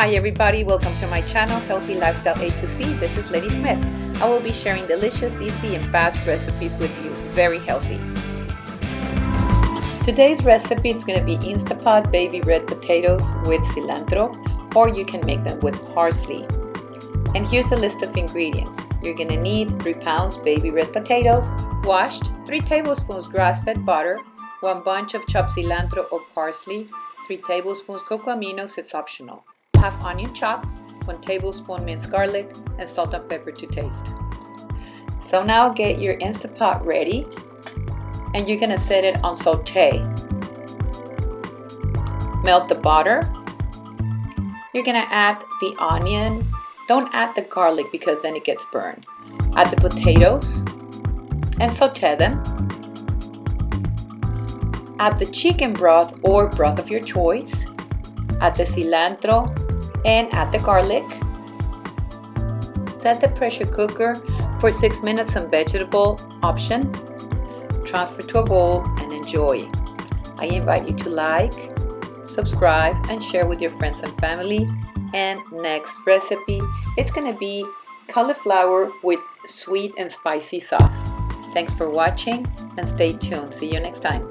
Hi everybody, welcome to my channel Healthy Lifestyle A to Z. This is Lady Smith. I will be sharing delicious, easy and fast recipes with you. Very healthy. Today's recipe is going to be Instapot baby red potatoes with cilantro or you can make them with parsley. And here's a list of ingredients. You're going to need 3 pounds baby red potatoes, washed, 3 tablespoons grass-fed butter, 1 bunch of chopped cilantro or parsley, 3 tablespoons cocoa aminos, it's optional half onion chopped, 1 tablespoon minced garlic, and salt and pepper to taste. So now get your Instant Pot ready and you're gonna set it on saute. Melt the butter. You're gonna add the onion. Don't add the garlic because then it gets burned. Add the potatoes and saute them. Add the chicken broth or broth of your choice. Add the cilantro and add the garlic. Set the pressure cooker for 6 minutes on vegetable option. Transfer to a bowl and enjoy. I invite you to like, subscribe, and share with your friends and family. And next recipe, it's gonna be cauliflower with sweet and spicy sauce. Thanks for watching and stay tuned. See you next time.